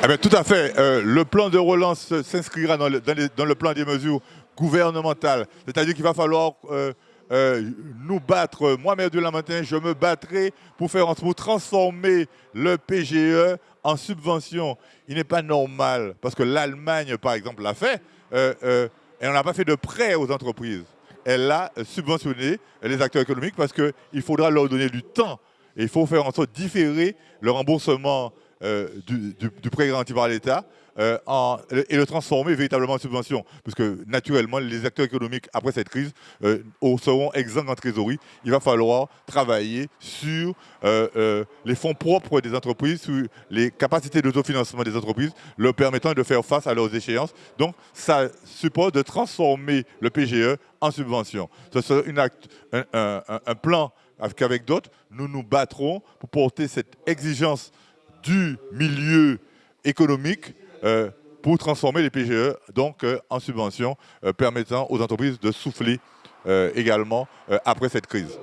Eh tout à fait. Euh, le plan de relance s'inscrira dans, le, plan des mesures gouvernementales. C'est-à-dire qu'il va falloir euh, euh, nous battre. Moi, maire de Lamentin, je me battrai pour faire pour transformer le PGE en subvention. Il n'est pas normal, parce que l'Allemagne, par exemple, l'a fait, et on n'a pas fait de prêt aux entreprises. Elle a subventionné les acteurs économiques parce qu'il faudra leur donner du temps. Et il faut faire en sorte de différer le remboursement euh, du, prêt garanti par l'État euh, et le transformer véritablement en subvention. Parce que naturellement, les acteurs économiques, après cette crise, euh, seront exempts en trésorerie. Il va falloir travailler sur les fonds propres des entreprises, sur les capacités d'autofinancement des entreprises, leur permettant de faire face à leurs échéances. Donc, ça suppose de transformer le PGE en subvention. Ce sera un, un plan qu'avec d'autres, nous nous battrons pour porter cette exigence du milieu économique euh, pour transformer les PGE donc, euh, en subventions euh, permettant aux entreprises de souffler également après cette crise.